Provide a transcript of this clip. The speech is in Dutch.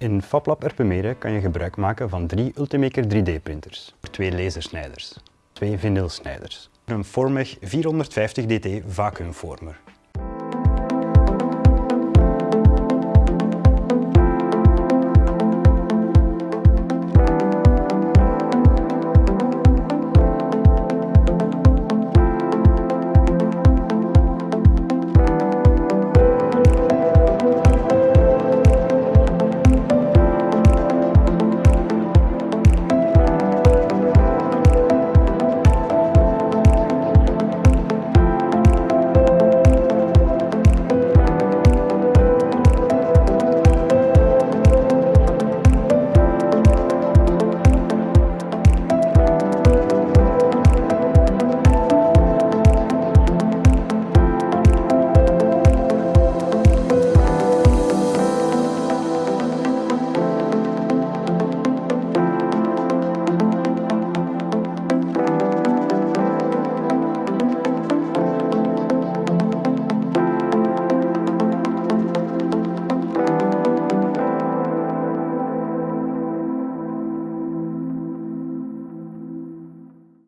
In FabLab Erpenmeren kan je gebruik maken van drie Ultimaker 3D printers, twee lasersnijders, twee vinylsnijders, een Formeg 450 DT vacuumformer